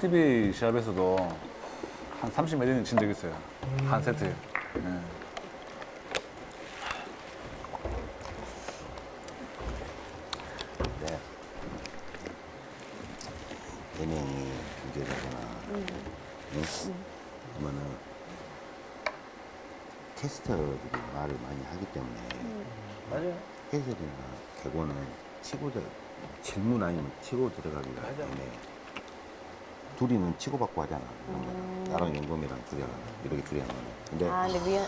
LTV 시합에서도 한 30몇 인친 적 있어요. 한 세트에. 예. 네. 네 명이 중계자거나 응? 그러면은 캐스터들이 말을 많이 하기 때문에 맞아요. 해설이나 개고는 치고 들어 질문 아니면 치고 들어가기가 맞아. 때문에 둘이는 치고받고 하잖아. 거는. 나랑 용범이랑 둘이 하나 이렇게 둘이 하나. 근데 아, 근데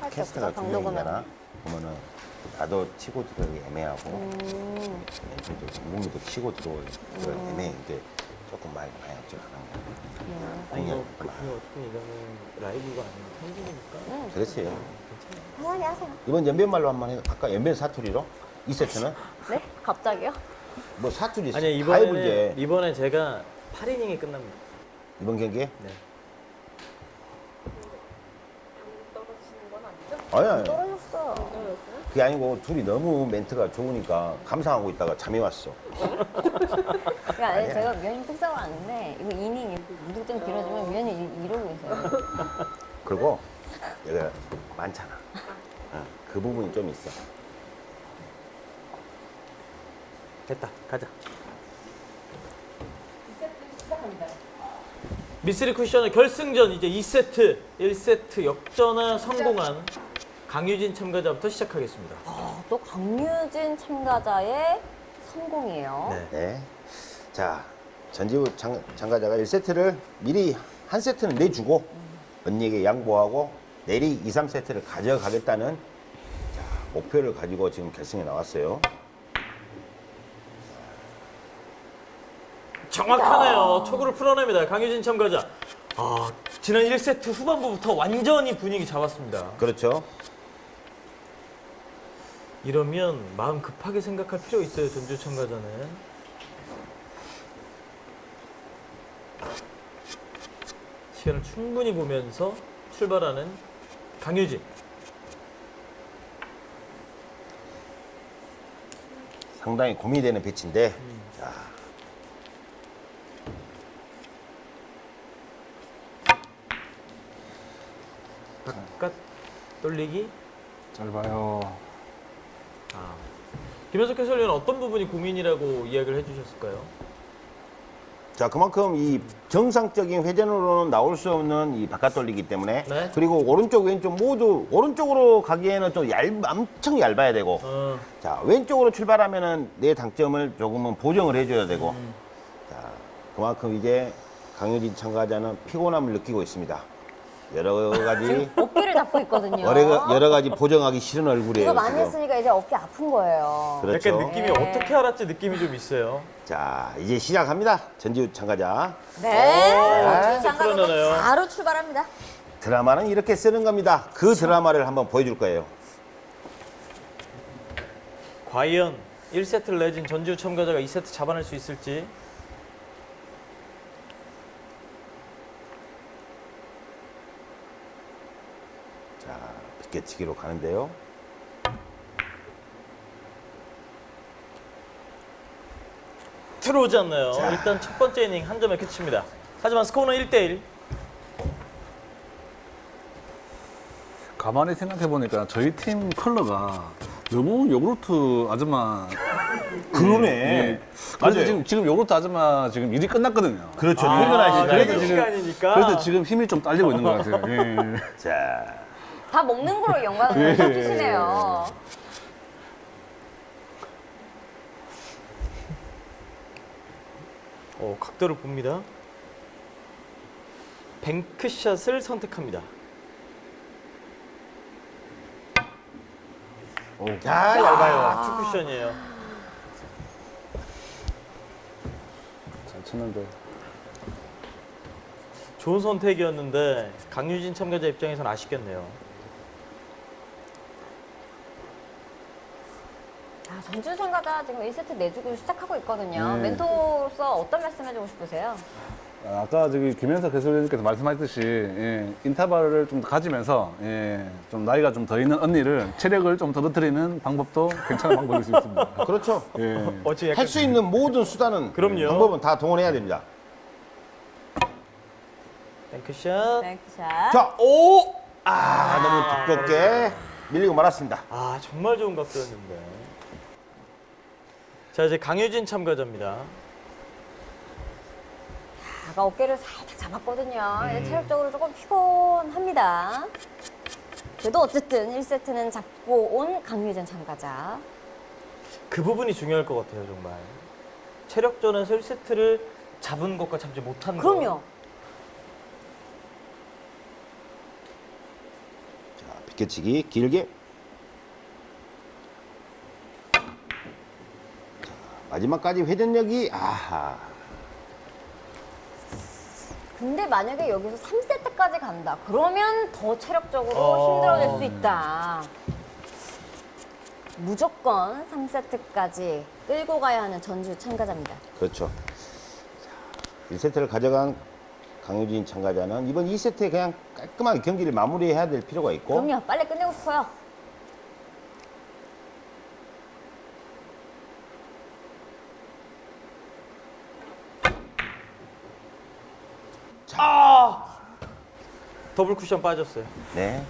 없어. 캐스터가 두. 명이잖아. 그러면은 나도 치고 들어가기 애매하고 음, 왼쪽도 공공이도 치고 들어오기 애매해. 이제 조금 많이 많이. 아니, 이거, 공략 그, 이거 어떻게 이거는 라이브가 아니고 편집이니까. 그렇지. 편하게 하세요. 이번 연변말로 한 번 해. 아까 연변 사투리로 이 세트는 네? 갑자기요? 뭐 사투리 아니, 이번에, 때 이번에 제가 8이닝이 끝납니다. 이번 경기에 네. 아니 아니 떨어졌어. 그게 아니고 둘이 너무 멘트가 좋으니까 감상하고 있다가 잠이 왔어. 그러니까 아니, 제가 위원님 특성을 아는데 이거 이닝 무득점 길어지면 위원님 이- 이러고 있어요. 그리고 얘가 많잖아. 어, 그 부분이 좀 있어. 됐다. 가자. 미쓰리 쿠션의 결승전 이제 2세트, 1세트 역전에 성공한 강유진 참가자부터 시작하겠습니다. 아, 또 강유진 참가자의 성공이에요. 네. 네. 자, 전지우 참, 참가자가 1세트를 미리 한 세트는 내주고 언니에게 양보하고 내리 2, 3세트를 가져가겠다는 자, 목표를 가지고 지금 결승에 나왔어요. 정확하네요. 초구를 풀어냅니다. 강유진 참가자. 아, 지난 1세트 후반부부터 완전히 분위기 잡았습니다. 그렇죠. 이러면 마음 급하게 생각할 필요 있어요. 전주 참가자는. 시간을 충분히 보면서 출발하는 강유진. 상당히 고민이 되는 배치인데 자, 바깥 돌리기. 잘 봐요. 아. 김현석 해설위원 어떤 부분이 고민이라고 이야기를 해주셨을까요? 자 그만큼 이 정상적인 회전으로는 나올 수 없는 이 바깥 돌리기 때문에 네. 그리고 오른쪽 왼쪽 모두 오른쪽으로 가기에는 좀 얇, 엄청 얇아야 되고 어, 자 왼쪽으로 출발하면은 내 당점을 조금은 보정을 해줘야 되고 음. 자 그만큼 이제 강유진 참가자는 피곤함을 느끼고 있습니다 여러 가지 어깨를 잡고 있거든요. 여러, 여러 가지 보정하기 싫은 얼굴이에요 이거 많이 지금. 했으니까 이제 어깨 아픈 거예요. 그렇죠 약간 느낌이 네. 어떻게 알았지 느낌이 좀 있어요. 자 이제 시작합니다 전지우 참가자 네. 아, 장가 풀어내네요. 바로 출발합니다. 드라마는 이렇게 쓰는 겁니다 그 드라마를 한번 보여줄 거예요 과연 1세트를 내진 전지우 참가자가 2세트 잡아낼 수 있을지. 자 비껴치기로 가는데요 들어오지 않나요? 일단 첫 번째 이닝 한 점에 그칩니다. 하지만 스코어는 1대1. 가만히 생각해 보니까 저희 팀 컬러가 너무 요구르트 아줌마. 그러네 예. 그래서 지금 지금 요구르트 아줌마 지금 일이 끝났거든요. 그렇죠 아, 퇴근할 시간 퇴근 지금- 시간이니까. 그래서 지금 힘이 좀 딸리고 있는 것 같아요. 예. 자 다 먹는 거로 예. 연관을 해주시네요. 어, 각도를 봅니다. bank shot을 선택합니다. 자, 얇아요. 아, two 쿠션이에요. 잘 쳤는데. 좋은 선택이었는데 강유진 참가자 입장에선 아쉽겠네요. 전주 참가자 지금 1세트 내주고 시작하고 있거든요. 네. 멘토로서 어떤 말씀 해주고 싶으세요? 아까 저기 김현석 해설위원님께서 말씀하셨듯이 예, 인터벌을 좀더 가지면서 예, 좀 나이가 좀 더 있는 언니를 체력을 좀 떨어뜨리는 방법도 괜찮은 방법일 수 있습니다. 그렇죠. 예. 어째 약간 할수 있는 모든 수단은 그럼요. 방법은 다 동원해야 됩니다. 뱅크샷. 뱅크샷. 자, 오! 아, 너무 두껍게 밀리고 말았습니다. 아 정말 좋은 각도였는데. 자 이제 강효진 참가자입니다. 아까 어깨를 살짝 잡았거든요. 이제 체력적으로 조금 피곤합니다. 그래도 어쨌든 1세트는 잡고 온 강유진 참가자. 그 부분이 중요할 것 같아요 정말. 체력전에서 1세트를 잡은 것과 잡지 못한 것. 그럼요. 자, 비껴치기 길게. 마지막까지 회전력이 아하. 근데 만약에 여기서 3세트까지 간다. 그러면 더 체력적으로 어. 힘들어질 수 있다. 무조건 3세트까지 끌고 가야 하는 전주 참가자입니다. 그렇죠. 자, 1세트를 가져간 강유진 참가자는 이번 2세트에 그냥 깔끔하게 경기를 마무리해야 될 필요가 있고 그럼요. 빨리 끝내고 싶어요. 아! 더블 쿠션 빠졌어요. 네.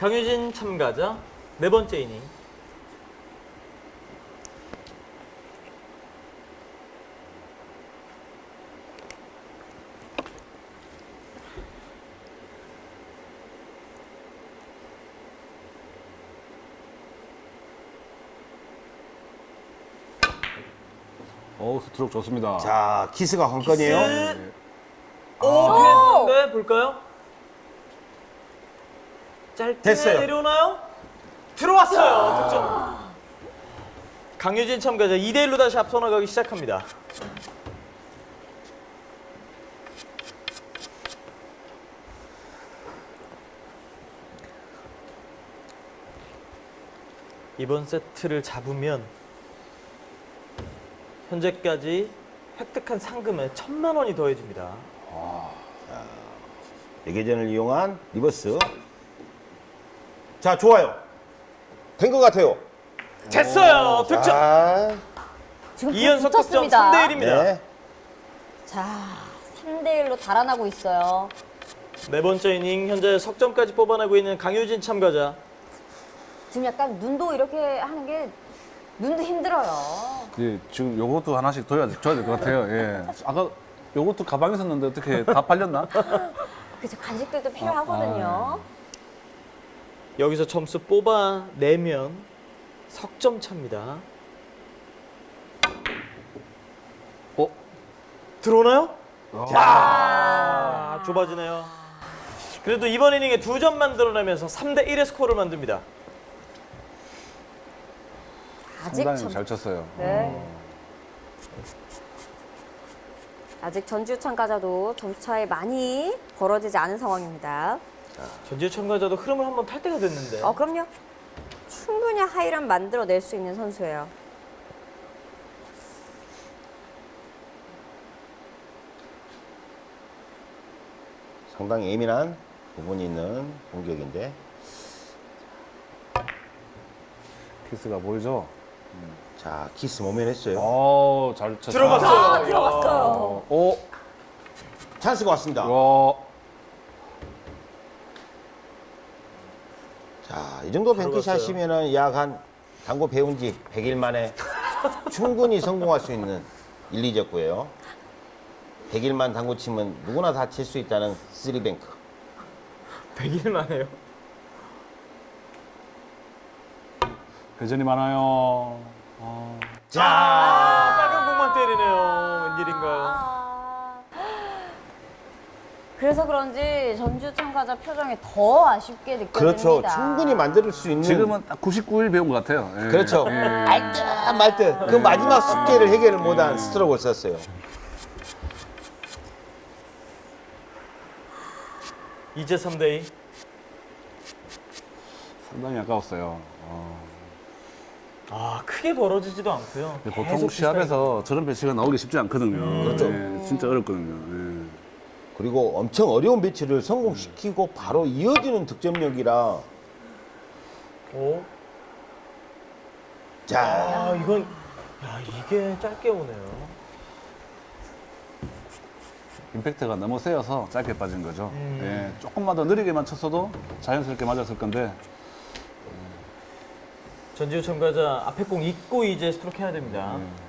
강효진 참가자 네 번째 이닝. 어, 스트로크 좋습니다. 자, 키스가 관건이에요. 키스. 오, 피했는데 볼까요? 짧게 됐어요. 내려오나요? 들어왔어요. 득점. 강효진 참가자 2대 1로 다시 앞서 나가기 시작합니다. 이번 세트를 잡으면 현재까지 획득한 상금에 천만 원이 더해집니다. 레게전을 이용한 reverse. 자, 좋아요. 된 것 같아요. 됐어요. 득점. 자, 지금 불 2연속 득점 붙었습니다. 3대 1입니다. 네. 자, 3대 1로 달아나고 있어요. 네 번째 이닝 현재 석점까지 뽑아내고 있는 강효진 참가자. 지금 약간 눈도 이렇게 하는 게 눈도 힘들어요. 예, 지금 요것도 하나씩 둬야, 줘야 될 것 같아요. 예. 아까 요것도 가방에 있었는데 어떻게 다 팔렸나? 그죠 간식들도 필요하거든요. 여기서 점수 뽑아내면 석점 차입니다. 어? 들어오나요? 아, 좁아지네요. 그래도 이번 이닝에 두 점 만들어내면서 3대 1의 스코어를 만듭니다. 아직 상당히 전, 잘 쳤어요. 네. 아직 전주 참가자도 점수 차이 많이 벌어지지 않은 상황입니다. 전지우 참가자도 흐름을 한번 탈 때가 됐는데. 어, 그럼요. 충분히 하이런 만들어낼 수 있는 선수예요. 상당히 예민한 부분이 있는 공격인데. 키스가 보이죠? 자, 키스 모면 했어요. 어, 잘 쳤어. 들어갔어요. 아, 야. 들어갔어요. 오, 찬스가 왔습니다. 와, 자, 이 정도 뱅크샷이면은 약 한 당구 배운 지 100일 만에 충분히 성공할 수 있는 1, 2적구예요. 100일만 당구 치면 누구나 다 칠 수 있다는 3뱅크. 100일 만에요. 회전이 많아요. 어, 아, 빨간 공만 때리네요. 웬일인가요? 아. 그래서 그런지 전주 참가자 표정이 더 아쉽게 느껴집니다. 그렇죠. 충분히 만들 수 있는. 지금은 딱 99일 배운 것 같아요. 예. 그렇죠. 예. 알듯 말듯 그 마지막 숙제를 해결을 못한 스트로크를 썼어요. 이제 3대 2. 상당히 아까웠어요. 어. 아 크게 벌어지지도 않고요. 보통 계속 시합에서 저런 배치가 나오기 쉽지 않거든요. 그렇죠. 예, 진짜 어렵거든요. 예. 그리고 엄청 어려운 배치를 성공시키고 바로 이어지는 득점력이라. 오. 자 아 이건 야 이게 짧게 오네요. 임팩트가 너무 세여서 짧게 빠진 거죠. 음. 예, 조금만 더 느리게만 쳤어도 자연스럽게 맞았을 건데 전지우 참가자 앞에 공 잊고 이제 스트로크 해야 됩니다. 예.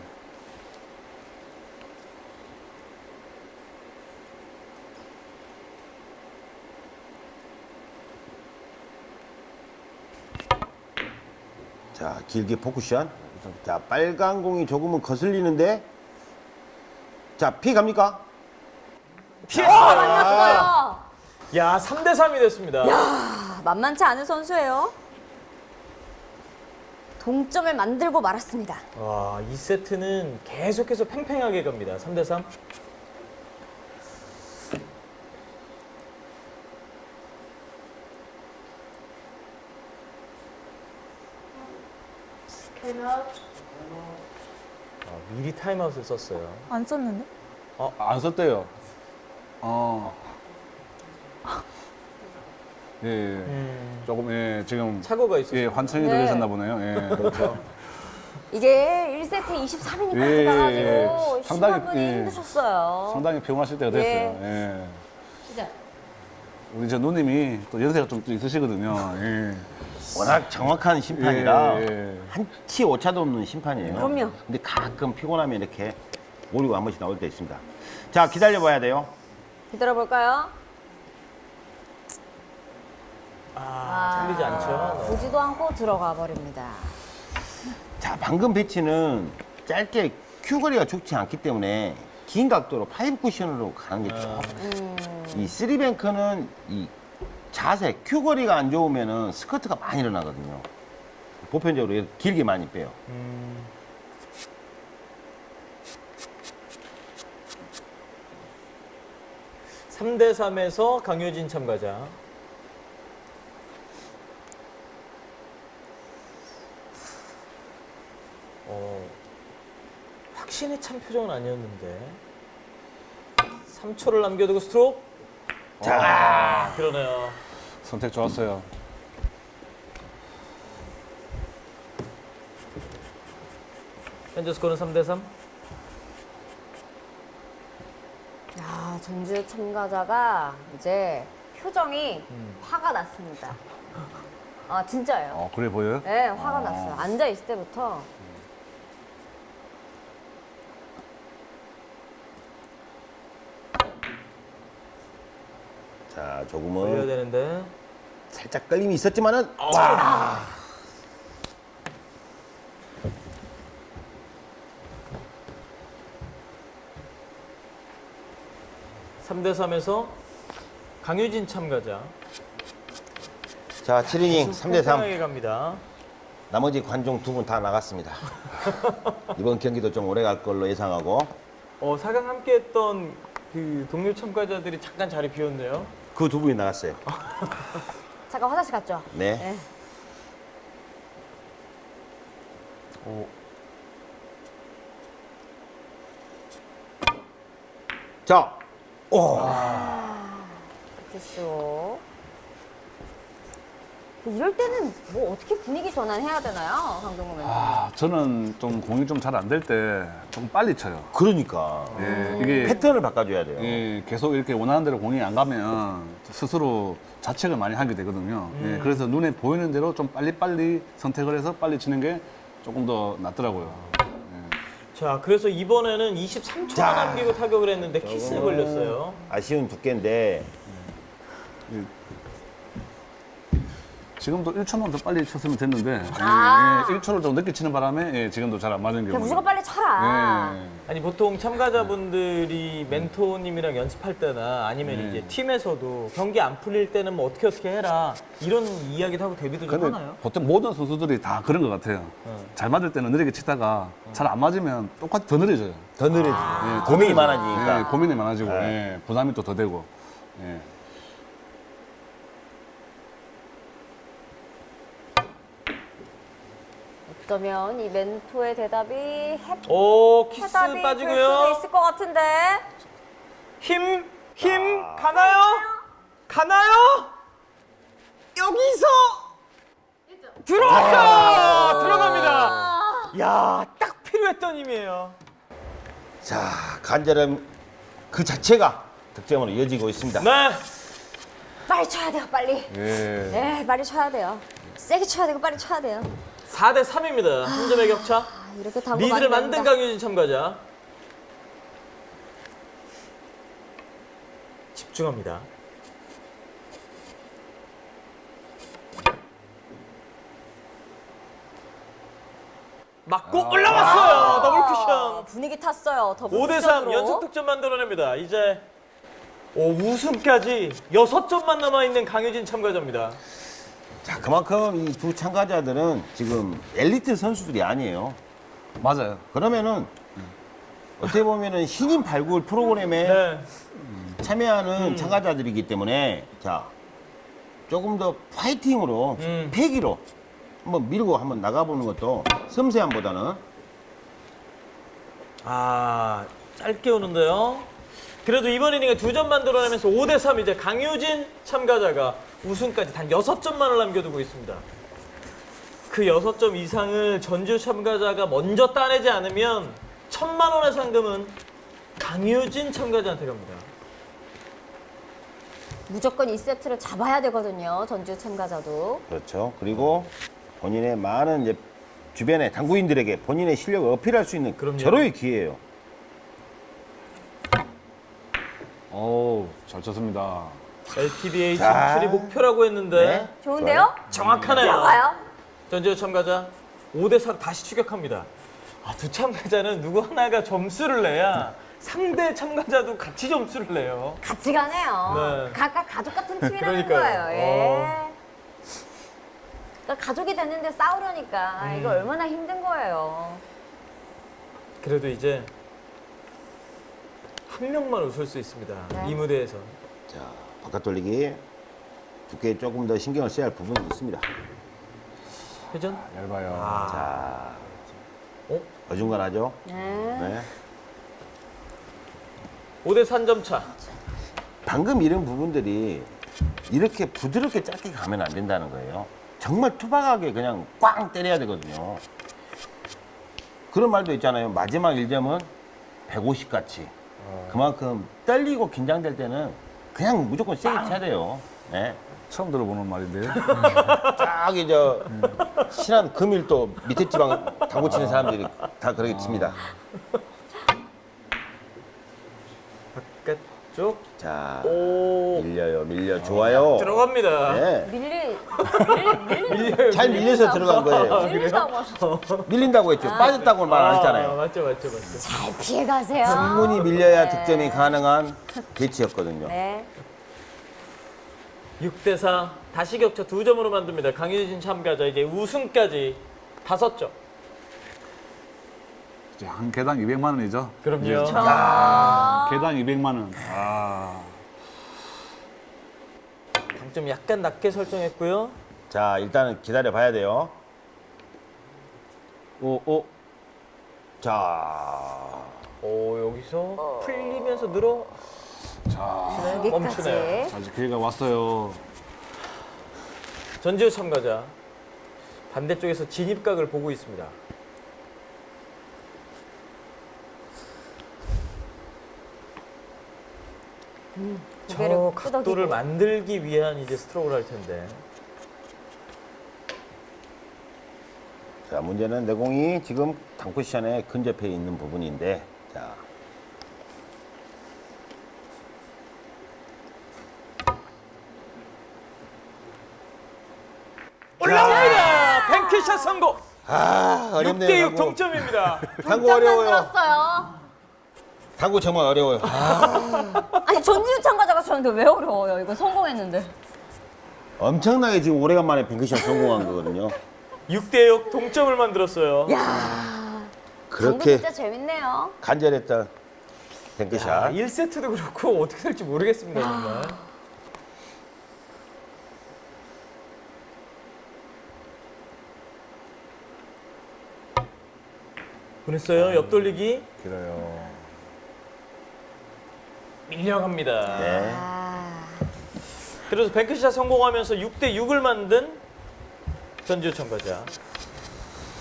자, 길게 포쿠션. 자, 빨간 공이 조금은 거슬리는데. 자, 피 갑니까? 피했어요. 맞았어요. 야 3대 3이 됐습니다. 아, 만만치 않은 선수예요. 동점을 만들고 말았습니다. 와, 이 세트는 계속해서 팽팽하게 갑니다. 3대 3. 아, 미리 타임아웃을 썼어요. 안 썼는데? 안 썼대요. 어. 예, 예. 음, 조금 예, 지금 착오가 있었어요. 예, 환청이 네. 들으셨나 보네요. 예. 그렇죠. 이게 1세트 23이니까 예, 가지고 예. 상당히, 심화분이 예. 힘드셨어요. 상당히 피곤하실 때가 됐어요. 예. 진짜. 우리 저 누님이 또 연세가 좀, 또 있으시거든요. 예. 워낙 정확한 심판이라 예, 예. 한치 오차도 없는 심판이에요. 그럼요. 근데 가끔 피곤하면 이렇게 오류가 한 번씩 나올 때 있습니다. 자, 기다려 봐야 돼요. 기다려볼까요? 아, 틀리지 않죠. 네. 보지도 않고 들어가 버립니다. 자, 방금 배치는 짧게 큐 거리가 좋지 않기 때문에 긴 각도로 파이브 쿠션으로 가는 게 좋아요. 이 쓰리뱅크는 이 자세, 큐 거리가 안 좋으면은 스커트가 많이 일어나거든요. 보편적으로 길게 많이 빼요. 음, 삼대 3에서 강효진 참가자. 어, 확신에 찬 표정은 아니었는데. 3초를 남겨두고 스트로크. 자, 아, 그러네요. 선택 좋았어요. 현재 스코어는 3대 3. 야, 전주 참가자가 이제 표정이 음. 화가 났습니다. 아, 진짜예요. 어, 그래 보여요? 네, 화가 어. 났어요. 앉아 있을 때부터 자, 조금은 되는데. 살짝 끌림이 있었지만은 와. 3대 3에서 강유진 참가자. 자, 7이닝 3대 3. 팽팽하게 갑니다. 나머지 관중 두 분 다 나갔습니다. 이번 경기도 좀 오래 갈 걸로 예상하고 어, 4강 함께 했던 그 동료 참가자들이 잠깐 자리 비웠네요. 그 두 분이 나갔어요. 잠깐 화장실 갔죠? 네. 네. 오. 자, 오. 큐쇼. 이럴 때는 뭐 어떻게 분위기 전환해야 되나요, 강동구 멘토? 아, 저는 좀 공이 좀 잘 안 될 때 조금 빨리 쳐요. 그러니까 예, 이게 패턴을 바꿔줘야 돼요. 예, 계속 이렇게 원하는 대로 공이 안 가면 스스로 자책을 많이 하게 되거든요. 예, 그래서 눈에 보이는 대로 좀 빨리빨리 선택을 해서 빨리 치는 게 조금 더 낫더라고요. 자, 그래서 이번에는 23초나 자. 남기고 타격을 했는데 키스에 걸렸어요. 아쉬운 두께인데 지금도 1초만 더 빨리 쳤으면 됐는데 아. 예, 예, 1초를 좀 늦게 치는 바람에 예, 지금도 잘 안 맞은 경우. 무조건 빨리 쳐라. 예. 아니 보통 참가자분들이 멘토님이랑 연습할 때나 아니면 네. 이제 팀에서도 경기 안 풀릴 때는 뭐 어떻게 어떻게 해라 이런 이야기도 하고 데뷔도 좀 하나요? 보통 모든 선수들이 다 그런 것 같아요. 어. 잘 맞을 때는 느리게 치다가 잘 안 맞으면 똑같이 더 느려져요. 더 느려지죠. 예, 더 고민이. 많아지니까. 예, 고민이 많아지고 네. 예, 부담이 또 더 되고. 예. 어쩌면 이 멘토의 대답이 해, 오 키스 해답이 될 수도 빠지고요. 있을 것 같은데. 힘, 힘 가나요? 가나요? 여기서 들어가 들어갑니다. 야, 딱 필요했던 힘이에요. 자, 간절함 그 자체가 득점으로 이어지고 있습니다. 네, 빨리 쳐야 돼요, 빨리. 예. 네, 빨리 쳐야 돼요. 세게 쳐야 되고 빨리 쳐야 돼요. 4대 3입니다. 한 점의 격차. 아, 이렇게 당구 리드를 만든. 강유진 참가자. 집중합니다. 맞고 올라왔어요. 더블 쿠션. 아, 분위기 탔어요. 더블 5대3 쿠션으로. 연속 득점 만들어냅니다. 이제 오, 우승까지 6점만 남아있는 강효진 참가자입니다. 자, 그만큼 이 두 참가자들은 지금 엘리트 선수들이 아니에요. 맞아요. 그러면은 어떻게 보면은 신인 발굴 프로그램에 네. 참여하는 참가자들이기 때문에 자 조금 더 파이팅으로 음. 패기로 한번 밀고 한번 나가보는 것도 섬세함보다는 아, 짧게 오는데요. 그래도 이번 이닝에 두 점 만들어내면서 5대3 이제 강효진 참가자가 우승까지 단 6점만을 남겨두고 있습니다. 그 6점 이상을 전주 참가자가 먼저 따내지 않으면 천만 원의 상금은 강효진 참가자한테 갑니다. 무조건 이 세트를 잡아야 되거든요. 전주 참가자도. 그렇죠. 그리고 본인의 많은 이제 주변의 당구인들에게 본인의 실력을 어필할 수 있는 그럼요. 절호의 기회예요. 어우, 잘 쳤습니다. LTBA 자. 진출이 목표라고 했는데 네. 좋은데요? 정확하네요. 들어가요? 전주 참가자 5대4로 다시 추격합니다. 아, 두 참가자는 누구 하나가 점수를 내야 상대 참가자도 같이 점수를 내요. 같이 가네요. 네. 각각 가족 같은 팀이라는 그러니까요. 거예요. 예. 그러니까 가족이 됐는데 싸우려니까 음. 이거 얼마나 힘든 거예요. 그래도 이제 한 명만 웃을 수 있습니다. 네. 이 무대에서. 자, 바깥 돌리기 두께에 조금 더 신경을 써야 할 부분이 있습니다. 회전? 얇아요. 아, 자, 어? 어중간하죠? 네. 네. 5대 3점 차. 방금 이런 부분들이 이렇게 부드럽게 짧게 가면 안 된다는 거예요. 정말 투박하게 그냥 꽝 때려야 되거든요. 그런 말도 있잖아요. 마지막 1점은 150 같이. 그만큼 떨리고 긴장될 때는 그냥 무조건 세게 쳐야 돼요. 네. 처음 들어보는 말인데요. 저기 저 신한 금일도 밑에 지방 당구 치는 사람들이 다 그렇게 칩니다. 바깥쪽. 자, 오. 밀려요, 밀려. 좋아요. 들어갑니다. 네. 밀리, 밀리, 밀리, 잘 밀려서 들어간 거예요. 밀린다고 하셔. 밀린다고 했죠. 빠졌다고 말안 아, 했잖아요. 맞죠, 맞죠, 맞죠. 잘 피해가세요. 충분히 밀려야 네. 득점이 가능한 배치였거든요. 네. 6대 4. 다시 격차 두 점으로 만듭니다. 강효진 참가자 이제 우승까지 다섯 점. 이제 한 개당 200만 원이죠. 그럼요. 이제 아, 개당 200만 원. 아, 당점 약간 낮게 설정했고요. 자, 일단은 기다려 봐야 돼요. 오, 오. 자, 오, 여기서 풀리면서 늘어 자, 멈추네요. 자, 이제 기회가 왔어요. 전지우 참가자 반대쪽에서 진입각을 보고 있습니다. 저 고개를 각도를. 만들기 위한 이제 스트로크를 할 텐데. 자, 문제는 내 공이 지금 당쿠션에 근접해 있는 부분인데, 자, 올라옵니다. 뱅크샷 성공. 아, 6대 어렵네요. 6 동점입니다. 당구 점 어려워요. 만들었어요. 당구 정말 어려워요. 아, 아니 전주 참가자가 쳤는데 왜 어려워요? 이거 성공했는데. 엄청나게 지금 오래간만에 뱅크샷 성공한 거거든요. 6대 6 동점을 만들었어요. 야, 그렇게 진짜 재밌네요. 간절했던 야, 뱅크샷. 1세트도 그렇고 어떻게 될지 모르겠습니다, 정말. 보냈어요. 옆 돌리기 길어요. 밀려갑니다. 네. 아, 그래서 뱅크샷 성공하면서 6대 6을 만든 전지우 참가자.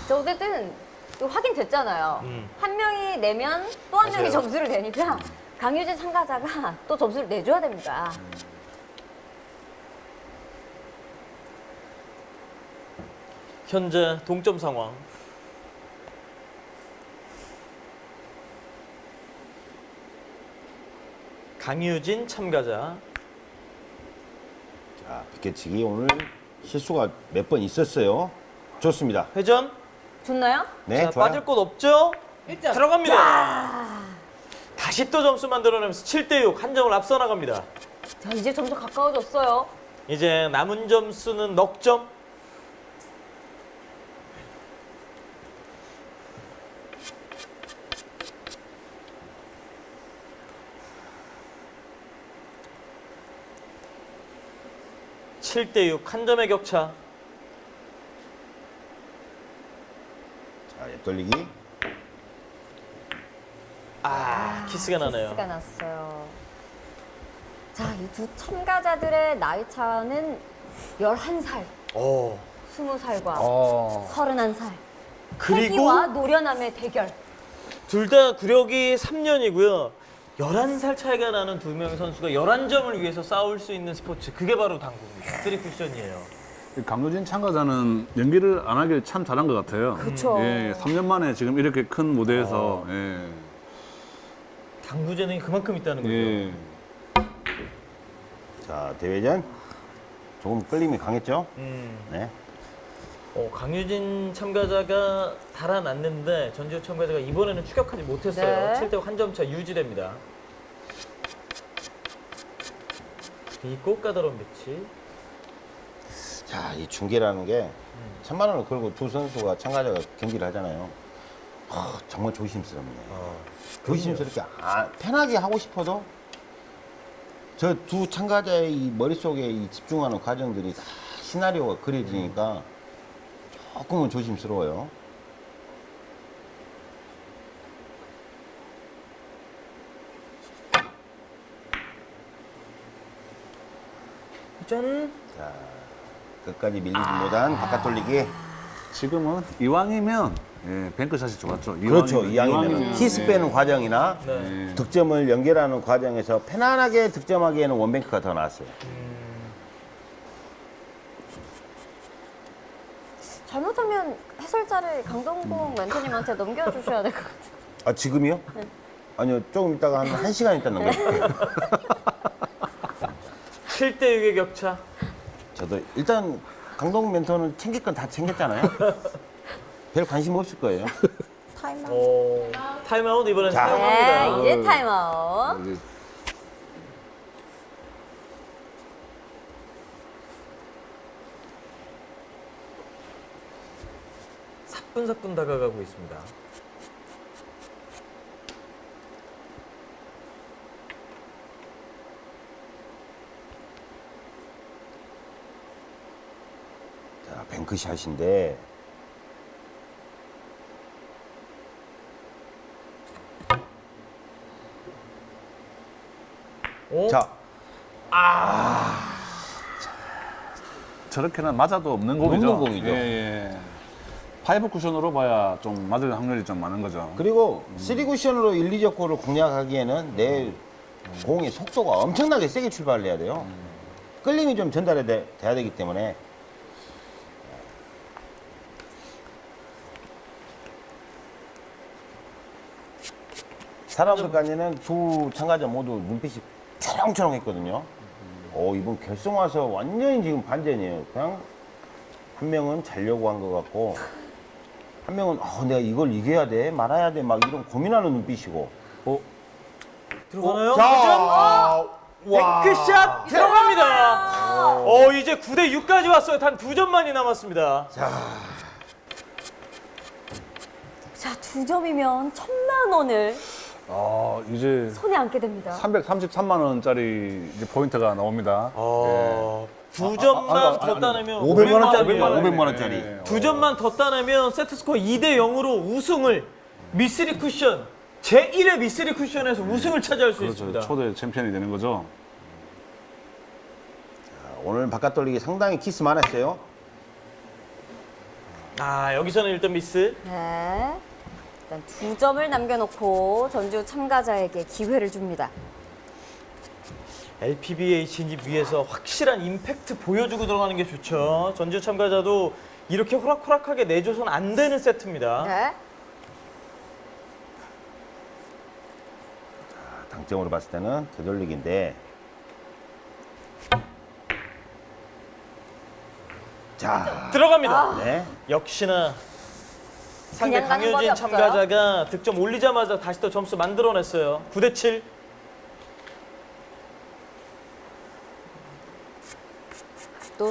저 어쨌든 또 확인됐잖아요. 음. 한 명이 내면 또 한 명이. 점수를 내니까 강유진 참가자가 또 점수를 내줘야 됩니다. 현재 동점 상황. 강유진 참가자. 자, 비껴치기 오늘 실수가 몇 번 있었어요. 좋습니다. 회전. 좋나요? 네, 자, 좋아요. 빠질 곳 없죠? 들어갑니다. 다시 또 점수 만들어내면서 7대 6 한 점을 앞서 나갑니다. 자, 이제 점수 가까워졌어요. 이제 남은 점수는 넉 점. 칠대6 한 점의 격차. 자, 옆 돌리기. 아, 키스가 나네요. 키스가 났어요. 자, 이 두 참가자들의 나이 차는 11살, 오. 20살과 어. 31살. 그리고 노련함의 대결. 둘 다 구력이 3년이고요. 11살 차이가 나는 두 명의 선수가 11점을 위해서 싸울 수 있는 스포츠. 그게 바로 당구입니다. 쓰리 쿠션이에요. 이 강효진 참가자는 연기를 안 하길 참 잘한 것 같아요. 그쵸. 예, 3년 만에 지금 이렇게 큰 무대에서 아. 예, 당구 재능이 그만큼 있다는 거죠. 예. 자, 대회전. 조금 끌림이 강했죠? 음. 네. 어, 강유진 참가자가 달아났는데 전지우 참가자가 이번에는 추격하지 못했어요. 네. 7대 한 점 차 유지됩니다. 이 꽃가다로운 배치. 자, 이 중계라는 게 천만 원을 걸고 두 선수가 참가자가 경기를 하잖아요. 아, 정말 조심스럽네요. 조심스럽게 아, 편하게 하고 싶어도 저 두 참가자의 이 머릿속에 이 집중하는 과정들이 다 시나리오가 그려지니까 조금은 조심스러워요. 짠. 자, 끝까지 밀리지 못한 바깥 돌리기. 지금은 이왕이면 예, 뱅크샷이 좋았죠. 그렇죠. 이왕이면- 이왕이면 키스 예. 빼는 과정이나 네. 득점을 연결하는 과정에서 편안하게 득점하기에는 원뱅크가 더 나았어요. 잘못하면 해설자를 강동국 멘토님한테 넘겨주셔야 될 것 같아요. 아 지금이요? 아니요 조금 있다가 한 1시간 있다 넘겨줄게요 7대 6의 격차. 저도 일단 강동 멘토는 챙길 건 다 챙겼잖아요 별 관심 없을 거예요 오. 타임아웃 이번엔 자. 사용합니다. 네, 이제 타임아웃. 사뿐사뿐 다가가고 있습니다. 자 뱅크샷인데 오. 자 저렇게는 맞아도 없는 공이죠. 없는 공이죠. 예, 예. 파이브 쿠션으로 봐야 좀 맞을 확률이 좀 많은 거죠. 그리고 쓰리 쿠션으로 1, 2적구를 공략하기에는 내 공의 속도가 엄청나게 세게 출발을 해야 돼요 끌림이 좀 전달이 돼, 돼야 되기 때문에 사람들까지는 두 참가자 모두 눈빛이 초롱초롱 했거든요. 어 이번 결승 와서 완전히 지금 반전이에요. 그냥 한 명은 자려고 한 것 같고 한 명은 어, 내가 이걸 이겨야 돼 말아야 돼 막 이런 고민하는 눈빛이고. 어? 들어가나요? 자, 와. 뱅크샷 들어갑니다. 어, 이제 9대 6까지 왔어요. 단 두 점만이 남았습니다. 자, 두 점이면 천만 원을 아, 이제 손에 안게 됩니다. 333만 원짜리 이제 포인트가 나옵니다. 어, 두 점만 아, 아, 아, 더 따내면 500만 원짜리 500만 원. 500만 원짜리. 예, 예. 두 점만 더 따내면 세트 스코어 2대 0으로 우승을 미쓰리 쿠션 제 1회 미쓰리 쿠션에서 우승을 차지할 수 그렇죠. 있습니다. 초대 챔피언이 되는 거죠. 자, 오늘 바깥 돌리기 상당히 키스 많았어요. 아 여기서는 일단 미스. 네. 일단 두 점을 남겨놓고 전지우 참가자에게 기회를 줍니다. LPBA 진입 위해서 확실한 임팩트 보여주고 들어가는 게 좋죠. 전지우 참가자도 이렇게 호락호락하게 내줘선 안 되는 세트입니다. 네. 당점으로 봤을 때는 되돌리기인데. 자, 들어갑니다. 네. 역시나 상대 강효진. 참가자가 득점 올리자마자 다시 또 점수 만들어냈어요. 9대 7.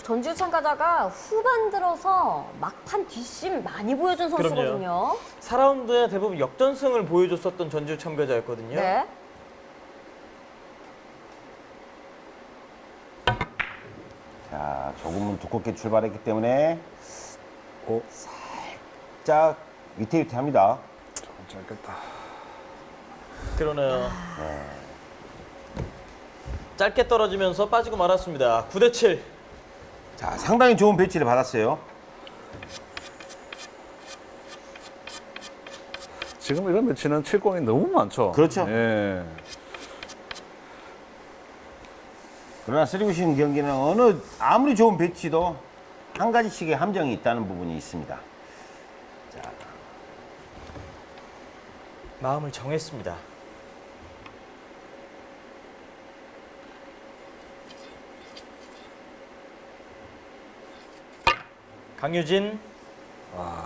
또 전주 참가자가 후반 들어서 막판 뒷심 많이 보여준 선수거든요. 4라운드에 대부분 역전승을 보여줬었던 전주 참가자였거든요. 네. 자, 조금은 두껍게 출발했기 때문에 오, 살짝 위태위태합니다. 짧겠다. 그러네요. 짧게 떨어지면서 빠지고 말았습니다. 9대 7. 자, 상당히 좋은 배치를 받았어요. 지금 이런 매치는 7공이 너무 많죠. 그렇죠. 예. 그러나 쓰리구신 경기는 어느 아무리 좋은 배치도 한 가지씩의 함정이 있다는 부분이 있습니다. 자, 마음을 정했습니다. 강유진.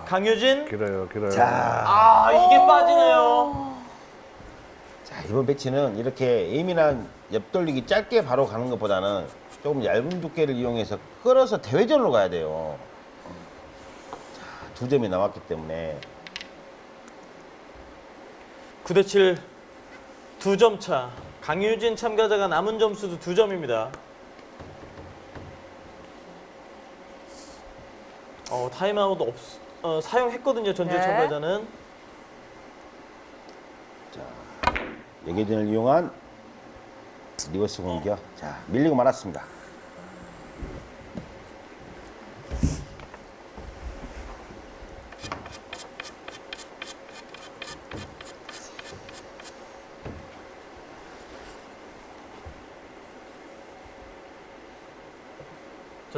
강유진. 길어요, 길어요. 자, 아, 이게 빠지네요. 자, 이번 배치는 이렇게 예민한 옆돌리기 짧게 바로 가는 것보다는 조금 얇은 두께를 이용해서 끌어서 대회전으로 가야 돼요. 자, 두 점이 남았기 때문에 9대 7. 두 점 차. 강효진 참가자가 남은 점수도 두 점입니다. 어, 타임아웃 없, 어, 사용했거든요, 전지우 네. 참가자는. 연계전을 이용한 리버스 공격. 자, 밀리고 말았습니다.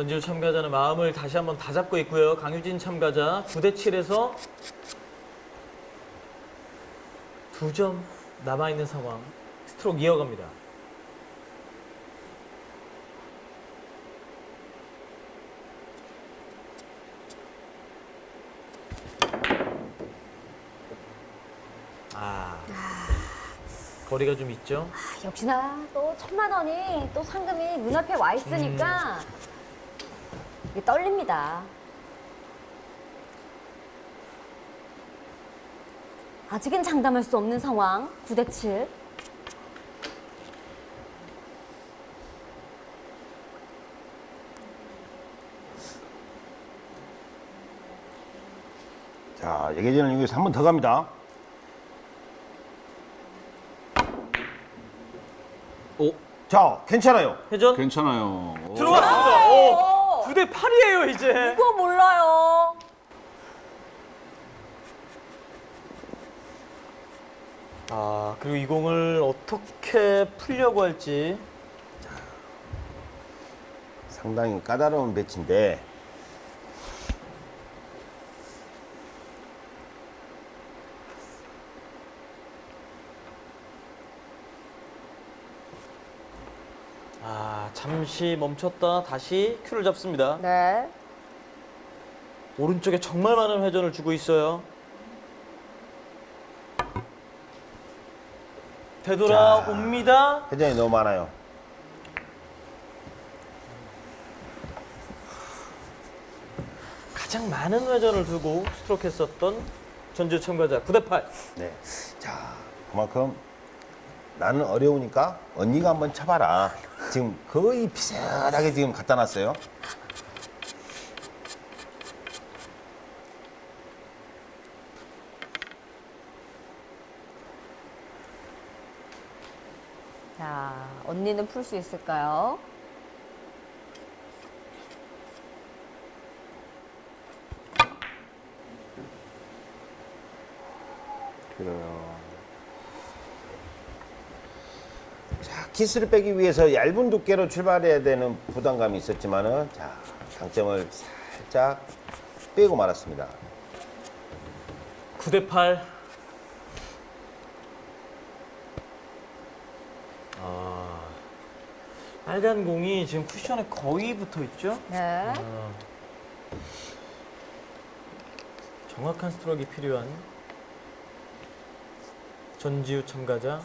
전주 참가자는 마음을 다시 한번 다잡고 있고요. 강유진 참가자 9대 7에서 두 점 남아 있는 상황. 스트로크 이어갑니다. 아. 거리가 좀 있죠? 아, 역시나 또 천만 원이 또 상금이 눈앞에 와 있으니까 이게 떨립니다. 아직은 장담할 수 없는 상황. 9대 7. 자, 연계전을 이용해서 한 번 더 갑니다. 오, 자, 괜찮아요. 회전 괜찮아요. 오, 9대 8이에요, 이제. 이거 몰라요. 아, 그리고 이 공을 어떻게 풀려고 할지. 상당히 까다로운 배치인데 잠시 멈췄다 다시 큐를 잡습니다. 네. 오른쪽에 정말 많은 회전을 주고 있어요. 되돌아옵니다. 회전이 너무 많아요. 가장 많은 회전을 두고 스트로크 했었던 전주 참가자 9대 8. 네. 자, 그만큼 나는 어려우니까 언니가 한번 쳐봐라. 지금 거의 비슷하게 지금 갖다 놨어요. 자 언니는 풀 수 있을까요? 그래요. 키스를 빼기 위해서 얇은 두께로 출발해야 되는 부담감이 있었지만은 자, 당점을 살짝 빼고 말았습니다. 9대 8. 아. 빨간 공이 지금 쿠션에 거의 붙어 있죠? 네. 정확한 스트로크가 필요한 전지우 참가자.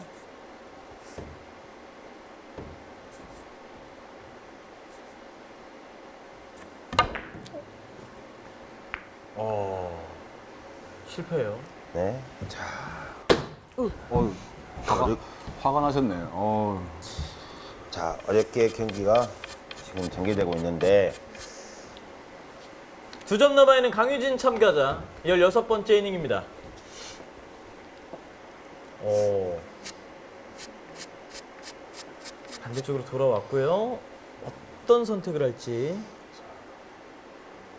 실패해요. 네. 자, 어휴, 화가, 화가 나셨네요. 어휴. 자, 어저께 경기가 지금 전개되고 있는데 두 점 남아 있는 강유진 참가자 16번째 이닝입니다. 오. 반대쪽으로 돌아왔고요. 어떤 선택을 할지.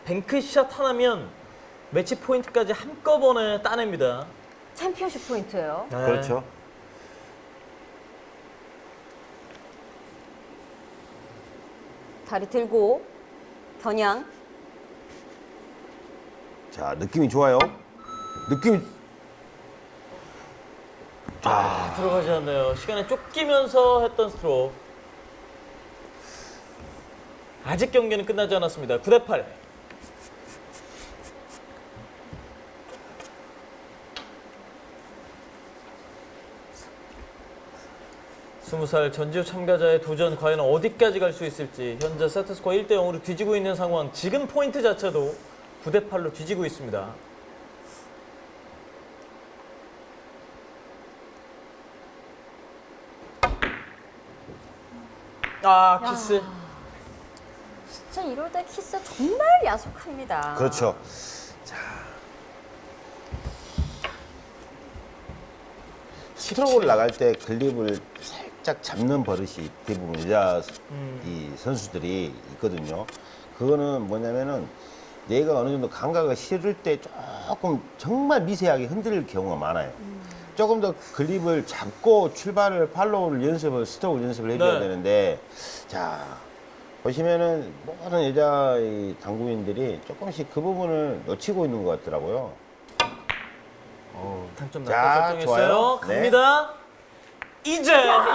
뱅크샷 하나면 매치 포인트까지 한꺼번에 따냅니다. 챔피언십 포인트예요. 네. 그렇죠. 다리 들고 겨냥. 자, 느낌이 좋아요. 느낌이 아, 들어가지 않네요. 시간에 쫓기면서 했던 스트로크. 아직 경기는 끝나지 않았습니다. 9대 8. 스무 살 전지우 참가자의 도전 과연 어디까지 갈 수 있을지 현재 세트스코어 1대 0으로 뒤지고 있는 상황 지금 포인트 자체도 9대 8로 뒤지고 있습니다 아 키스 진짜 이럴 때 키스 정말 야속합니다. 그렇죠. 자. 스트로크를 나갈 때 글립을 살짝 잡는 버릇이 대부분 여자 이 선수들이 있거든요. 그거는 뭐냐면은 내가 어느 정도 감각을 실을 때 조금 정말 미세하게 흔들릴 경우가 많아요. 조금 더 글립을 잡고 출발을 팔로우를 연습을 스트로크 연습을 해줘야 네. 되는데 자 보시면은 모든 여자 이 당구인들이 조금씩 그 부분을 놓치고 있는 것 같더라고요. 당점 자, 낮게 설정했어요. 좋아요. 네. 갑니다. 이제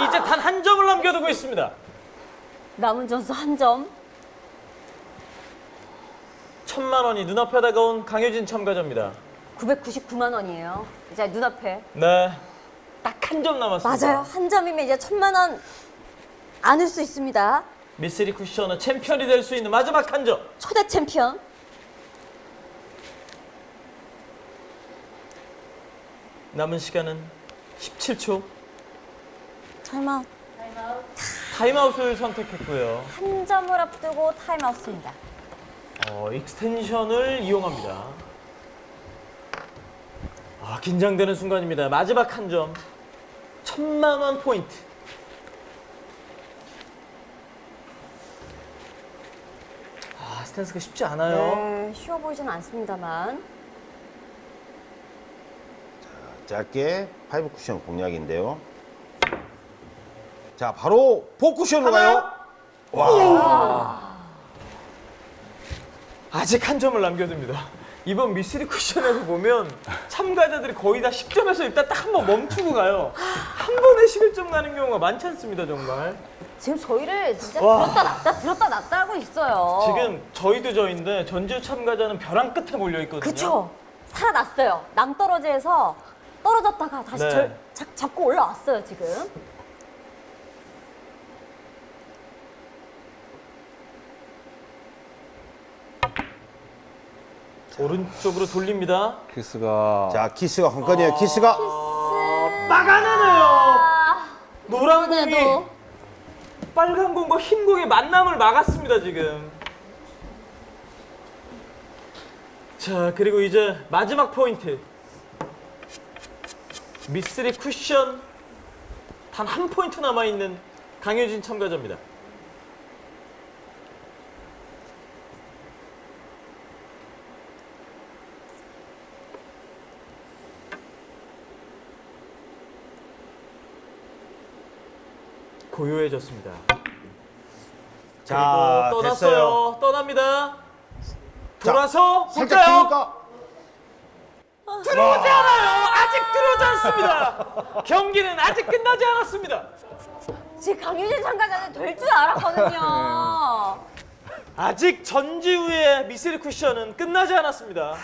이제 단 한 점을 남겨두고 있습니다. 남은 점수 한 점. 천만 원이 눈앞에 다가온 강효진 참가자입니다. 999만 원이에요. 이제 눈앞에. 네, 딱 한 점 남았습니다. 맞아요. 한 점이면 이제 천만 원 안을 수 있습니다. 미쓰리 쿠션은 챔피언이 될 수 있는 마지막 한 점. 초대 챔피언. 남은 시간은 17초. 타임아웃. 타임아웃을 선택했고요. 한 점을 앞두고 타임아웃입니다. 어, extension을 이용합니다. 아, 긴장되는 순간입니다. 마지막 한 점. 천만 원 포인트. 아, 스탠스가 쉽지 않아요. 네, 쉬워 보이지는 않습니다만. 짧게 five 쿠션 공략인데요. 자, 바로 four 쿠션으로 가요. 아직 한 점을 남겨둡니다. 이번 미쓰리 쿠션에서 보면 참가자들이 거의 다 10점에서 일단 딱 한 번 멈추고 가요. 한 번에 11점 가는 경우가 많지 않습니다, 정말. 지금 저희를 진짜 와. 들었다 놨다 들었다 놨다 하고 있어요. 지금 저희도 저희인데 전주 참가자는 벼랑 끝에 몰려 있거든요. 그쵸? 살아났어요. 낭떠러지에서 떨어졌다가 다시 네. 절, 잡, 잡고 올라왔어요, 지금. 오른쪽으로 돌립니다. 키스가. 자, 키스가 한 건이에요. 키스가 막아내네요. 아, 노란 공이 빨간 공과 흰 공의 만남을 막았습니다 지금. 자 그리고 이제 마지막 포인트. 미쓰리 쿠션 단 한 포인트 남아 있는 강효진 참가자입니다. 고요해졌습니다. 자, 그리고 떠났어요. 됐어요. 떠납니다. 돌아서 살짝 볼까요? 키니까 들어오지 않아요. 아직 들어오지 않습니다. 경기는 아직 끝나지 않았습니다. 제 강유진 참가자는 될 줄 알았거든요. 아직 전지우의 미스리 쿠션은 끝나지 않았습니다.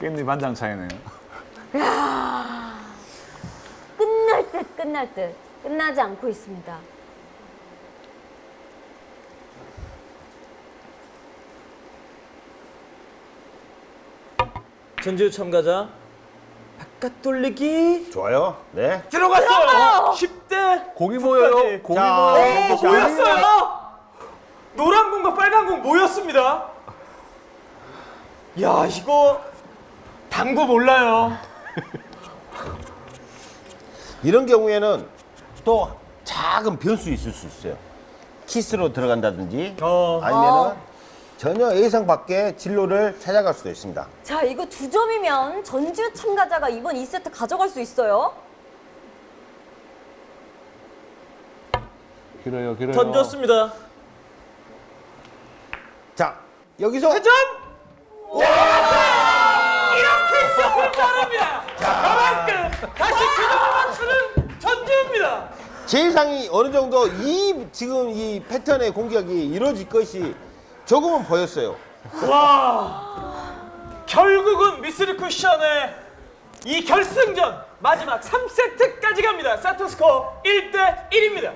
깻잎 반장 차이네요. 끝날 듯 끝날 듯 끝나지 않고 있습니다. 전지우 참가자 바깥 돌리기 좋아요. 네. 들어갔어요. 10대 공이 모여요. 공이 자, 모여요. 네. 모였어요. 노란 공과 빨간 공 모였습니다. 야 이거 당구 몰라요. 이런 경우에는 또 작은 변수 있을 수 있어요. 키스로 들어간다든지 어. 아니면은 전혀 예상 밖의 진로를 찾아갈 수도 있습니다. 자 이거 두 점이면 전지우 참가자가 이번 2세트 가져갈 수 있어요. 길어요, 길어요. 던졌습니다. 자, 여기서 회전. 와! 이렇게 있어볼 바랍니다. 그만큼 다시 규정을 맞추는 전지우입니다. 제일상이 어느 정도 이 지금 이 패턴의 공격이 이루어질 것이 조금은 보였어요. 와 결국은 미스리 쿠션의 이 결승전 마지막 3세트까지 갑니다. 스코어 1대 1입니다.